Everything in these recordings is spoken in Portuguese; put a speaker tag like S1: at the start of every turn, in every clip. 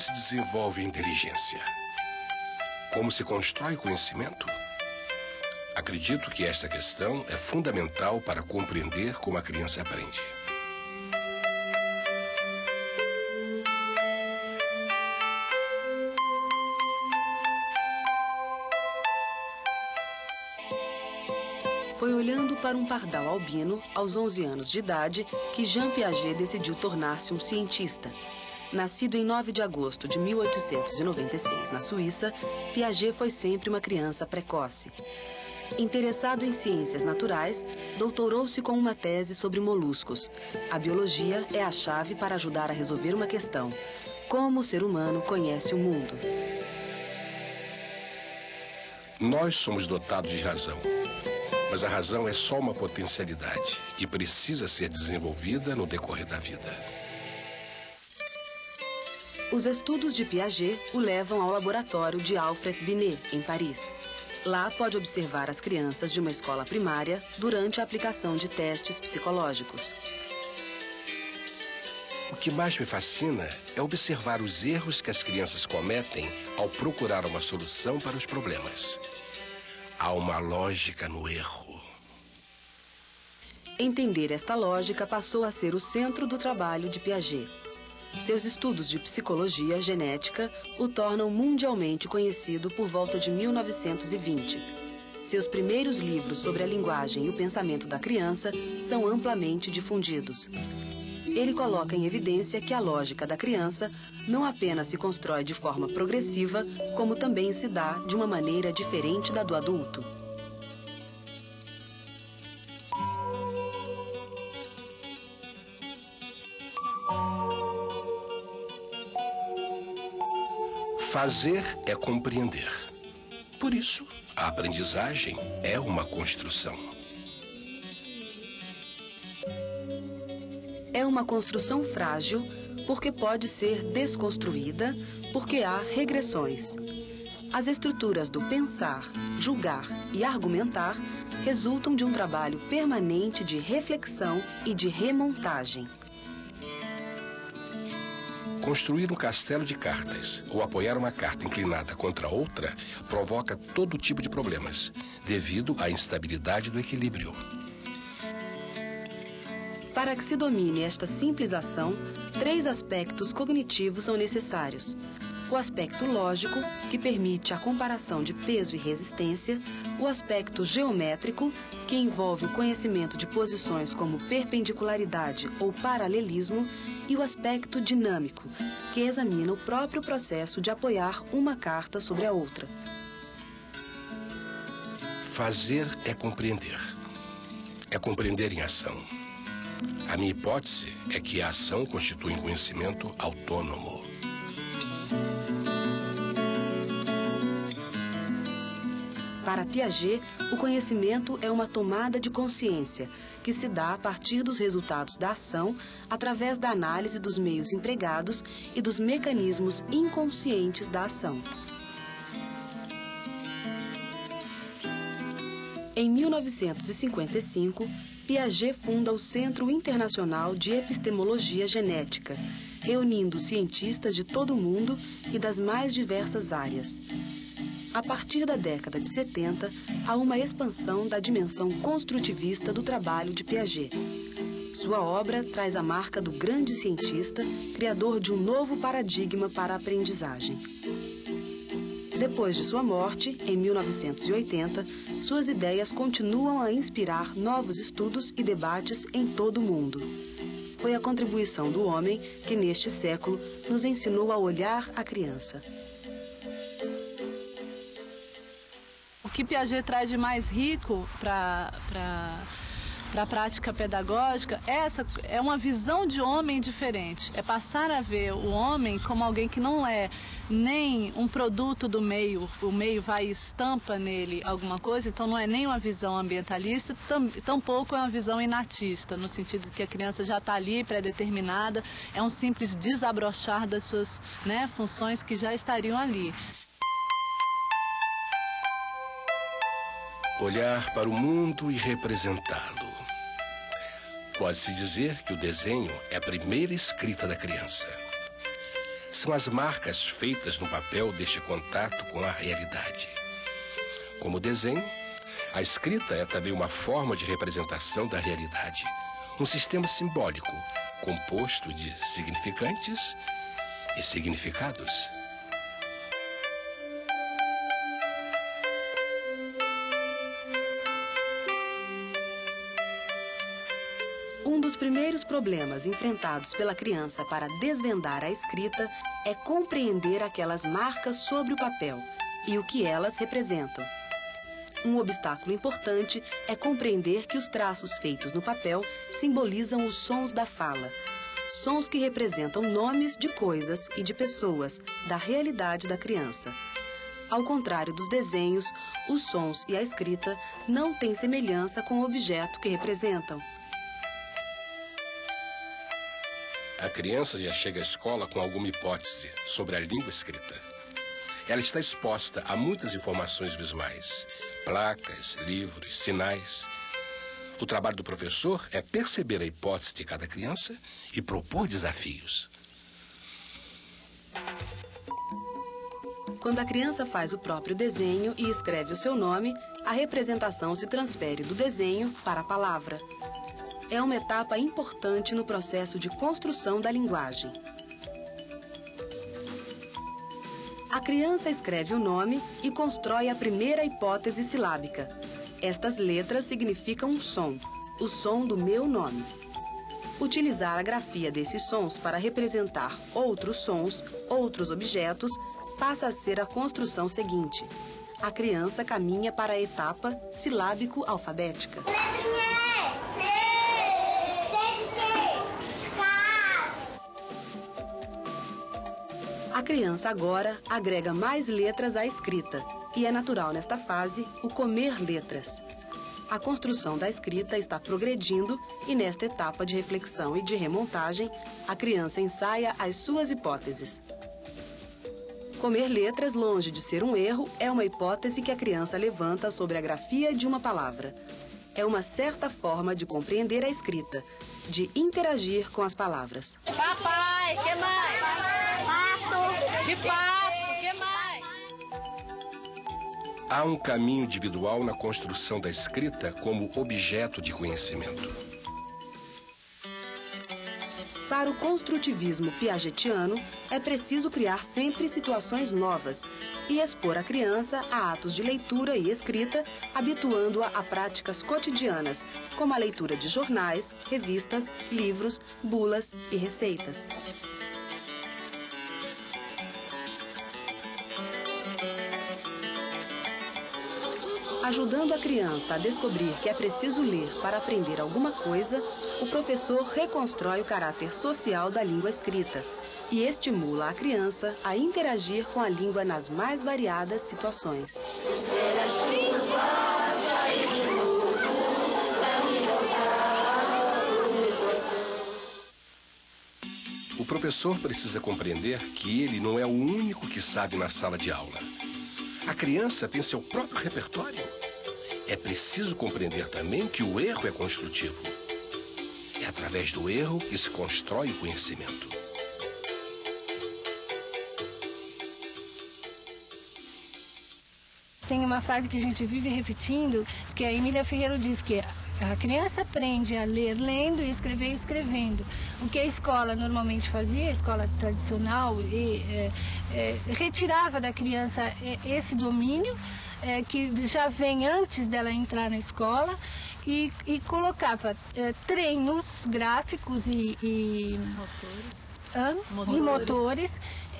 S1: Se desenvolve a inteligência? Como se constrói conhecimento? Acredito que esta questão é fundamental para compreender como a criança aprende.
S2: Foi olhando para um pardal albino, aos 11 anos de idade, que Jean Piaget decidiu tornar-se um cientista. Nascido em 9 de agosto de 1896 na Suíça, Piaget foi sempre uma criança precoce. Interessado em ciências naturais, doutorou-se com uma tese sobre moluscos. A biologia é a chave para ajudar a resolver uma questão: como o ser humano conhece o mundo.
S1: Nós somos dotados de razão. Mas a razão é só uma potencialidade e precisa ser desenvolvida no decorrer da vida.
S2: Os estudos de Piaget o levam ao laboratório de Alfred Binet, em Paris. Lá pode observar as crianças de uma escola primária durante a aplicação de testes psicológicos.
S1: O que mais me fascina é observar os erros que as crianças cometem ao procurar uma solução para os problemas. Há uma lógica no erro.
S2: Entender esta lógica passou a ser o centro do trabalho de Piaget. Seus estudos de psicologia genética o tornam mundialmente conhecido por volta de 1920. Seus primeiros livros sobre a linguagem e o pensamento da criança são amplamente difundidos. Ele coloca em evidência que a lógica da criança não apenas se constrói de forma progressiva, como também se dá de uma maneira diferente da do adulto.
S1: Fazer é compreender. Por isso, a aprendizagem é uma construção.
S2: É uma construção frágil porque pode ser desconstruída, porque há regressões. As estruturas do pensar, julgar e argumentar resultam de um trabalho permanente de reflexão e de remontagem.
S1: Construir um castelo de cartas ou apoiar uma carta inclinada contra outra provoca todo tipo de problemas, devido à instabilidade do equilíbrio.
S2: Para que se domine esta simples ação, três aspectos cognitivos são necessários. O aspecto lógico, que permite a comparação de peso e resistência, o aspecto geométrico, que envolve o conhecimento de posições como perpendicularidade ou paralelismo, e o aspecto dinâmico, que examina o próprio processo de apoiar uma carta sobre a outra.
S1: Fazer é compreender. É compreender em ação. A minha hipótese é que a ação constitui um conhecimento autônomo.
S2: Para Piaget, o conhecimento é uma tomada de consciência que se dá a partir dos resultados da ação, através da análise dos meios empregados e dos mecanismos inconscientes da ação. Em 1955, Piaget funda o Centro Internacional de Epistemologia Genética, reunindo cientistas de todo o mundo e das mais diversas áreas. A partir da década de 70, há uma expansão da dimensão construtivista do trabalho de Piaget. Sua obra traz a marca do grande cientista, criador de um novo paradigma para a aprendizagem. Depois de sua morte, em 1980, suas ideias continuam a inspirar novos estudos e debates em todo o mundo. Foi a contribuição do homem que, neste século, nos ensinou a olhar a criança.
S3: O que Piaget traz de mais rico para para a prática pedagógica, essa é uma visão de homem diferente. É passar a ver o homem como alguém que não é nem um produto do meio, o meio vai e estampa nele alguma coisa, então não é nem uma visão ambientalista, tam, tampouco é uma visão inatista, no sentido de que a criança já está ali, pré-determinada, é um simples desabrochar das suas né, funções que já estariam ali.
S1: Olhar para o mundo e representá-lo. Pode-se dizer que o desenho é a primeira escrita da criança. são as marcas feitas no papel deste contato com a realidade. Como desenho, a escrita é também uma forma de representação da realidade, um sistema simbólico composto de significantes e significados.
S2: Um dos primeiros problemas enfrentados pela criança para desvendar a escrita é compreender aquelas marcas sobre o papel e o que elas representam. Um obstáculo importante é compreender que os traços feitos no papel simbolizam os sons da fala. Sons que representam nomes de coisas e de pessoas da realidade da criança. Ao contrário dos desenhos, os sons e a escrita não têm semelhança com o objeto que representam.
S1: A criança já chega à escola com alguma hipótese sobre a língua escrita. Ela está exposta a muitas informações visuais, placas, livros, sinais. O trabalho do professor é perceber a hipótese de cada criança e propor desafios.
S2: Quando a criança faz o próprio desenho e escreve o seu nome, a representação se transfere do desenho para a palavra. É uma etapa importante no processo de construção da linguagem. A criança escreve o nome e constrói a primeira hipótese silábica. Estas letras significam um som, o som do meu nome. Utilizar a grafia desses sons para representar outros sons, outros objetos, passa a ser a construção seguinte. A criança caminha para a etapa silábico-alfabética. A criança agora agrega mais letras à escrita e é natural nesta fase o comer letras. A construção da escrita está progredindo e nesta etapa de reflexão e de remontagem, a criança ensaia as suas hipóteses. Comer letras, longe de ser um erro, é uma hipótese que a criança levanta sobre a grafia de uma palavra. É uma certa forma de compreender a escrita, de interagir com as palavras.
S3: Papai, que mais? Que pato, que mais?
S1: Há um caminho individual na construção da escrita como objeto de conhecimento.
S2: Para o construtivismo piagetiano, é preciso criar sempre situações novas e expor a criança a atos de leitura e escrita, habituando-a a práticas cotidianas, como a leitura de jornais, revistas, livros, bulas e receitas. Ajudando a criança a descobrir que é preciso ler para aprender alguma coisa, o professor reconstrói o caráter social da língua escrita e estimula a criança a interagir com a língua nas mais variadas situações.
S1: O professor precisa compreender que ele não é o único que sabe na sala de aula. A criança tem seu próprio repertório. É preciso compreender também que o erro é construtivo. É através do erro que se constrói o conhecimento.
S4: Tem uma frase que a gente vive repetindo, que a Emília Ferreira diz que a criança aprende a ler lendo e escrever escrevendo. O que a escola normalmente fazia, a escola tradicional, e, é, é, retirava da criança é, esse domínio é, que já vem antes dela entrar na escola e, e colocava é, treinos gráficos e, e
S3: Motores.
S4: motores. e motores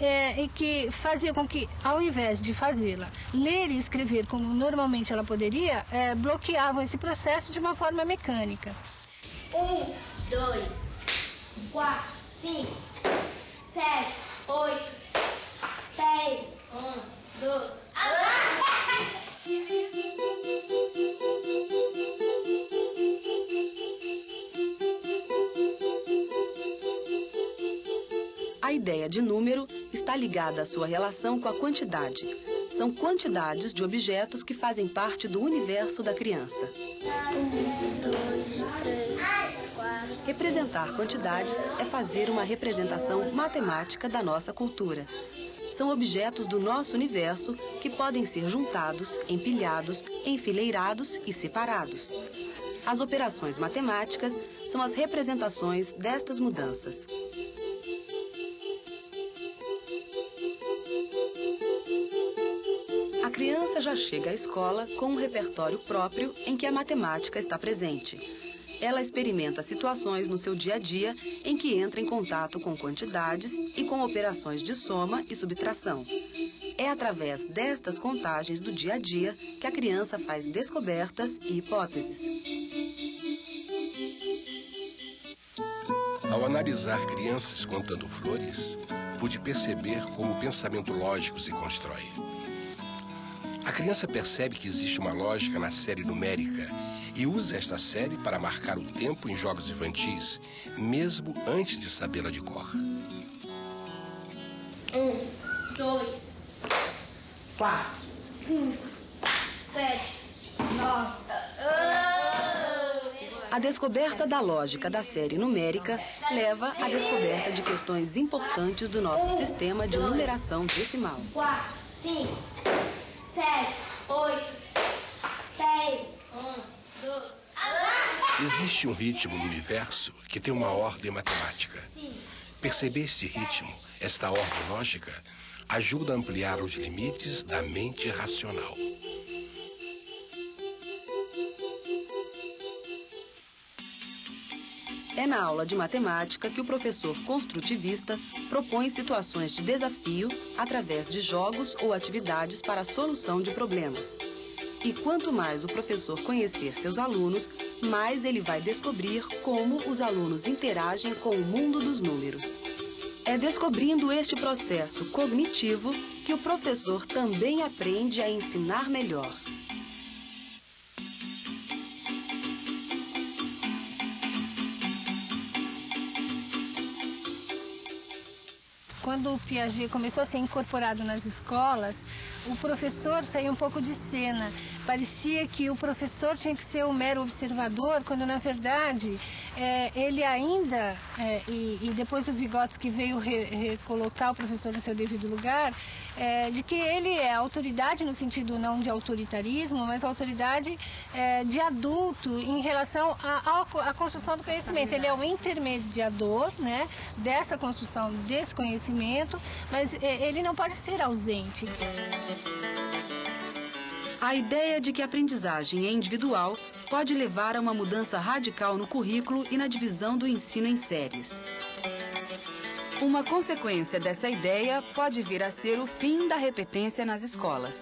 S4: é, e que fazia com que, ao invés de fazê-la ler e escrever como normalmente ela poderia, é, bloqueavam esse processo de uma forma mecânica.
S5: Um, dois, quatro, cinco, sete, oito, dez, onze, doze.
S2: Ideia de número está ligada à sua relação com a quantidade. são quantidades de objetos que fazem parte do universo da criança. Representar quantidades é fazer uma representação matemática da nossa cultura. São objetos do nosso universo que podem ser juntados, empilhados, enfileirados e separados. As operações matemáticas são as representações destas mudanças. Já chega à escola com um repertório próprio em que a matemática está presente. Ela experimenta situações no seu dia a dia em que entra em contato com quantidades e com operações de soma e subtração. É através destas contagens do dia a dia que a criança faz descobertas e hipóteses.
S1: Ao analisar crianças contando flores, pude perceber como o pensamento lógico se constrói. A criança percebe que existe uma lógica na série numérica e usa esta série para marcar o tempo em jogos infantis, mesmo antes de sabê-la de cor.
S5: Um, dois, quatro, cinco, sete, nove.
S2: A descoberta da lógica da série numérica leva à descoberta de questões importantes do nosso sistema de numeração decimal.
S5: Quatro, cinco,
S1: Existe um ritmo no universo que tem uma ordem matemática. Perceber este ritmo, esta ordem lógica, ajuda a ampliar os limites da mente racional.
S2: É na aula de matemática que o professor construtivista propõe situações de desafio através de jogos ou atividades para a solução de problemas. E quanto mais o professor conhecer seus alunos, mais ele vai descobrir como os alunos interagem com o mundo dos números. É descobrindo este processo cognitivo que o professor também aprende a ensinar melhor.
S4: Quando o Piaget começou a ser incorporado nas escolas, o professor saiu um pouco de cena. Parecia que o professor tinha que ser o mero observador, quando na verdade é, ele ainda, é, e, e, depois o Vygotsky veio re, recolocar o professor no seu devido lugar, é, de que ele é autoridade no sentido não de autoritarismo, mas autoridade é, de adulto em relação à construção do conhecimento. Ele é o intermediador né, dessa construção desse conhecimento, mas é, ele não pode ser ausente.
S2: A ideia de que a aprendizagem é individual pode levar a uma mudança radical no currículo e na divisão do ensino em séries. Uma consequência dessa ideia pode vir a ser o fim da repetência nas escolas.